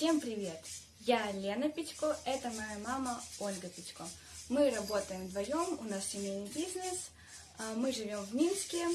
Всем привет! Я Лена Печко, это моя мама Ольга Печко. Мы работаем вдвоем, у нас семейный бизнес, а, мы живем в Минске,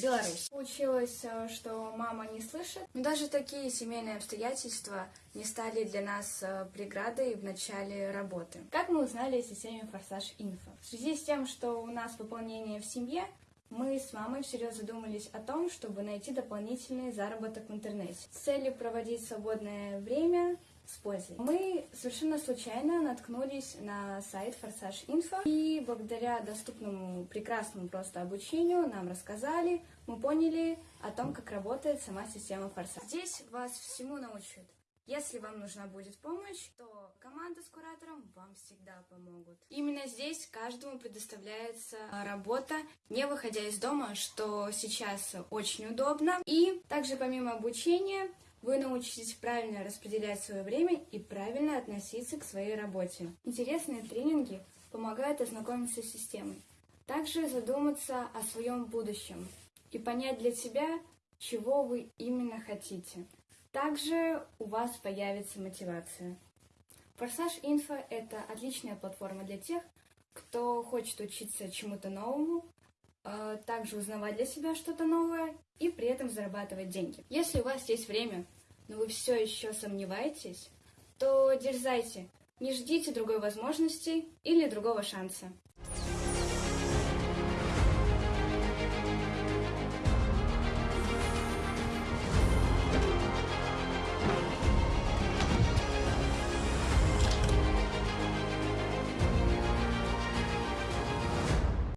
Беларусь. Получилось, э, что мама не слышит, но даже такие семейные обстоятельства не стали для нас э, преградой в начале работы. Как мы узнали о системе Форсаж Инфо? В связи с тем, что у нас пополнение в семье, мы с мамой всерьез задумались о том, чтобы найти дополнительный заработок в интернете с целью проводить свободное время с пользой. Мы совершенно случайно наткнулись на сайт Форсаж Инфо, и благодаря доступному прекрасному просто обучению нам рассказали, мы поняли о том, как работает сама система Форсаж. Здесь вас всему научат. Если вам нужна будет помощь, то команда с куратором вам всегда помогут. Именно здесь каждому предоставляется работа, не выходя из дома, что сейчас очень удобно. И также помимо обучения вы научитесь правильно распределять свое время и правильно относиться к своей работе. Интересные тренинги помогают ознакомиться с системой. Также задуматься о своем будущем и понять для себя, чего вы именно хотите. Также у вас появится мотивация. Форсаж Инфо – это отличная платформа для тех, кто хочет учиться чему-то новому, а, также узнавать для себя что-то новое и при этом зарабатывать деньги. Если у вас есть время, но вы все еще сомневаетесь, то дерзайте, не ждите другой возможности или другого шанса.